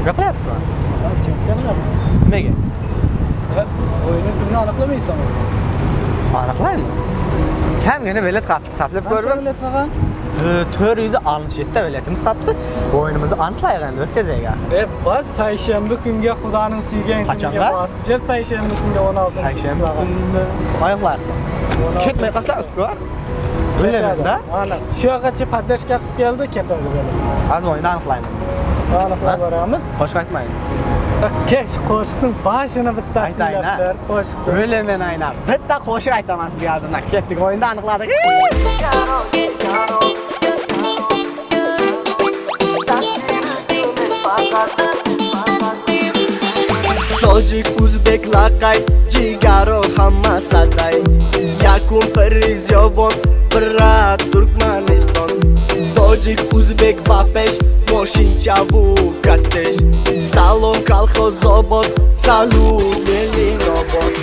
syomka qilyapsizmi syomka nimaga nimaga o'yinni kunini aniqlamaysan o'zi aniqlaymiz kamgina bilet qapti saplab qancha ko'rib bilet qolgan to'rt yuz oltmish yettita biletimiz qolibdi o'yinimizni aniqlaylik endi o'tkazaylik axir e bas payshanba kunga xudoning suygan Qachonga? kuniga bosib ber payshanba kunga o'n oltinchi payshanba kunni oyoqlar ketmay qolsa ko'r o'ylayman-da. ana shu yoqqacha поддержка qilib keldi ketadi bilet hozir o'yinni aniqlayman aniqlab boramiz. Qo'shiq aytmang kesh qo'shiqning boshini bittasini Aytayin, a? ber qo'shiqni o'ylayman aynan bitta qo'shiq aytaman sizga hozirdan ketdik o'yinni aniqladik. Tojik o'zbek laqay jigaro hamma saday. Yakun priz yovon bira turkmaniston Таджик, узбек, бапеш, мошинча вукатеш Салон, калхо, зобот, салу, велинобот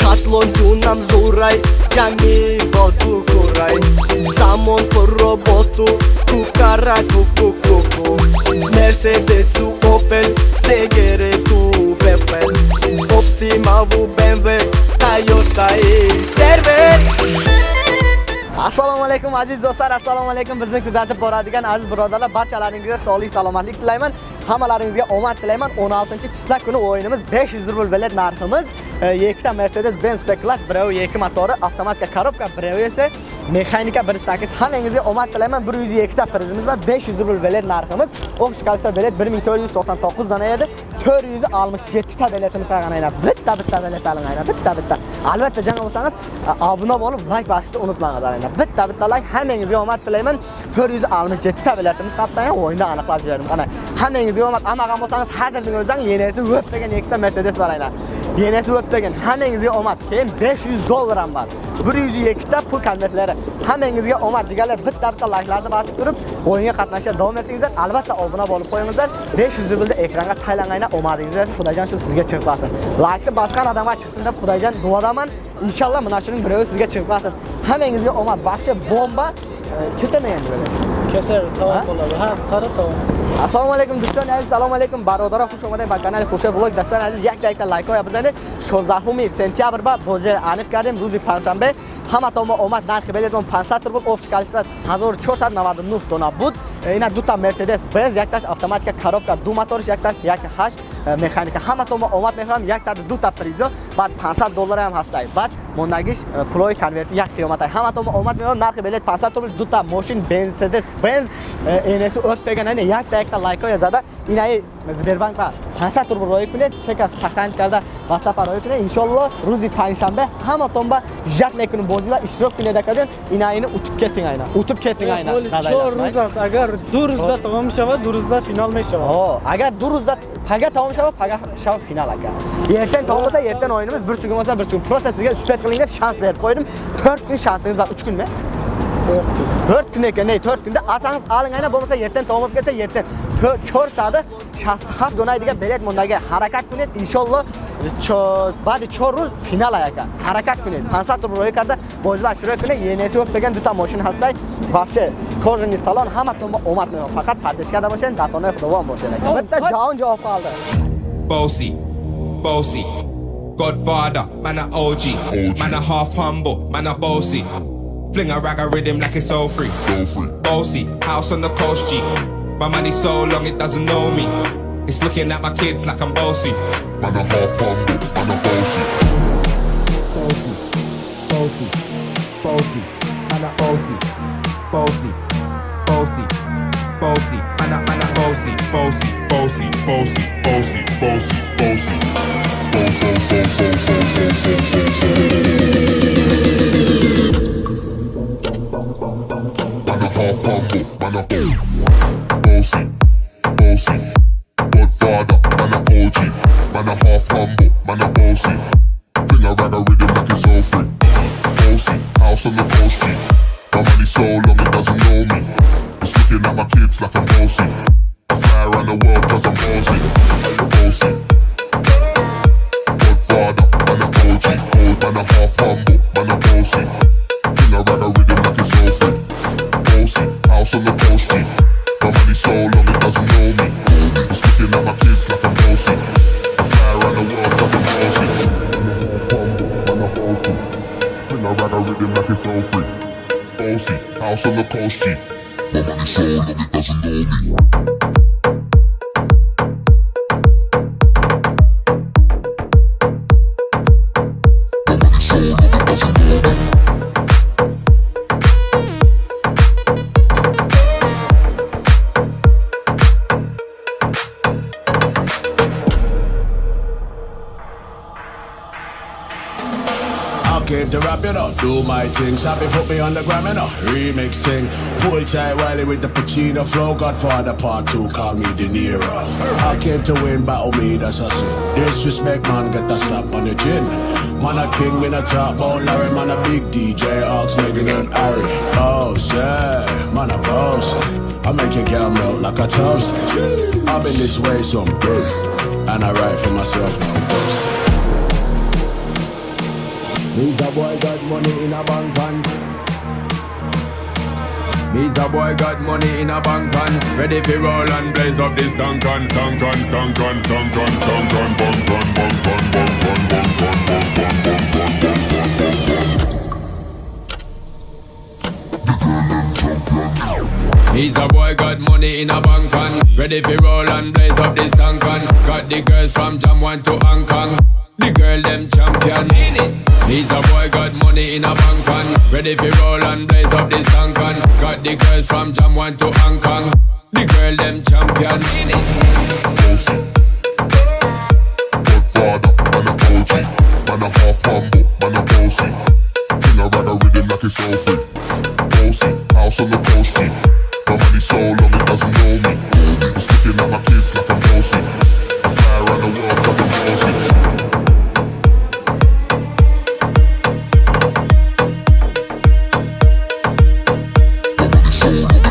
Хатлон, джунам, зурай, ҷами бо ту курай замон пурро бо ту кукара кукукуку мерседесу опел сегере ту бепел оптимаву бмв тойотаи сервер. Assalomu alaykum aziz do'stlar assalomu alaykum. Bizni kuzatib boradigan aziz birodarlar barchalaringizga sog'lik salomatlik tilayman. Hammalaringizga omad tilayman. 16 chislar kuni o'yinimiz 500 rubl bilet narximiz. E, ikkita mercedes benz c klass biravi ikki motori avtomatika korobka biravi esa mexanika 1.8 hammangizga omad tilayman. 102 ta prizimiz va 500 rubl bilet narximiz. Общий количество bilet 1499 dona edi. 467 ta biletimiz qolgan aynan bitta bitta bilet oling aynan bitta bitta. Albatta jang bo'lsangiz obuna bo'lib like bosishni unutmanglar aynan bitta bitta like hammangizga omad tilayman. 467 ta biletimiz qolibdi aynan o'yinda aniqlab berdim ana hammangizga omad amagan bo'lsangiz hozirning o'zidan yenasi o'p degan ikkita mercedes bor aynan. Yenasi o'p hammangizga omad. Keyin 500 dollar ham bor. 102 ta pul konvertlari. Hammangizga omad jigarlar bitta bitta likelarni bosib turib o'yinga qatnashishga davom etingizlar albatta obuna bo'lib qo'yingizlar. 500 rublda ekranga taylangan omadingiz xudojon shu sizga chiqmasin laykni bosgan odamga chiqsin deb xudojon duodaman. Inshaalloh mana shuning birovi sizga chiqmasin hammangizga omad. Barcha bomba кирда меянҷбаре кесер тавон болаби ҳаст қара тавон ассалому алайкум дӯстони азиз. Салому алайкум бародара хуш омадед ба канали хуршед влог. Дӯстони азиз як дақиқа лайкҳоя бизанед 16 сентябр ба боҷа аниқ кардем. Рӯзи панҷшанбе. Ҳаматома омад нархи билетмон 500 рубл общий количество 1499 дона буд. Ина дута мерседес бенз якташ автоматика коробка ду моторш якташ 18 э, механика. Ҳаматома омад мехӯрам 102 та призо баъд 500 доллар ҳам ҳастай. Баъд мондагиш пулои конверти як қиёматай ҳаматонмо омад меоҳам нархи билет 500 рубл дута мошин мерседес бенз энесу ӯт деган ина як дақиқа лайкҳоя зада. Инаи сбербанка 500 рубл роӣ кунед чека саканд карда ватсапа роӣ кунед. Иншолло рӯзи панҷшанбе ҳаматонба жат мекунем. Бозида иштирок кунед акаден инаини утуб кетинг айна. Утуб кетинг айна. Чор рӯз аст агар ду рӯзда тамом мешавад ду рӯзда финал мешавад. Агар ду рӯзда пага тамом шавад, пага шавад финал ака. Эртен тамом bo'lsa, erten o'yinimiz, bir kun bo'lsa, bir kun. Просто sizga uspet qiling deb shans berib qo'ydim. 4 kun shansingiz bor, 3 kunmi? to'rt kun ekan to'rt kunda olsangiz oling aynan bo'lmasa ertan davom olib kelsa ertan to'rt sada шастахат дунайдига билет мондаги ҳаракат кунед иншолло баъди чор рӯз финал аяка ҳаракат кунед 500 рубл роӣ карда бозба шурӯъ кунед енетиоп деган дута мошин ҳастай вообще скожини салон ҳаматон омад мео фақат партиш карда бошед датонаи худовон бошед битта ҷавон ҷавоб қалда боси боси Godfather, man a OG, man a half humble, man a bossy. Fling a rag a rhythm like it's all free. Bossy, house on the coast G. My money so long it doesn't know me. It's looking at my kids like I'm bossy. Man a half humble, man a bossy. bossy, bossy, man a bossy, bossy, bossy, bossy, man a man a bossy, bossy, bossy, bossy, bossy, bossy, bossy. Boss, boss, boss, boss, boss, bossy. Fling a rag a rhythm like it's all free. Bossy, house on the coast G. like it's all free. Bossy, house on the coast G. My money so long it doesn't know me. Came to rap it up, do my thing. Sabi put me on the gram, you know. Remix thing. Pull tight Wiley with the Pacino flow. Godfather part two, call me De Niro. I came to win, battle oh, me, that's a sin. Disrespect, man, get a slap on the chin. Man, a king, me a top, oh Larry, man, a big DJ, Ox, Meghan and Harry. Oh, yeah, man, a boss. I make your girl melt like a toast. I've been this way some day, and I write for myself, no boasting. Me's a boy got money in a bank and Me's a boy got money in a bank and Ready for roll and blaze up this dunk and dunk and dunk and dunk and dunk and bunk and bunk and bunk and bunk and bunk and bunk and bunk and He's a boy got money in a bank and Ready for roll and blaze up this tank and Got the girls from Jamwan to Hong Kong The girl them champion in it. He's a boy got money in a bank and Ready for roll and blaze up this tank and Got the girls from Jam One to Hong Kong The girl them champion Bossy. Godfather, man a a half man a a rhythm like it's free. House on the. My money so long it doesn't know me. My like I'm around the world cause I'm. So.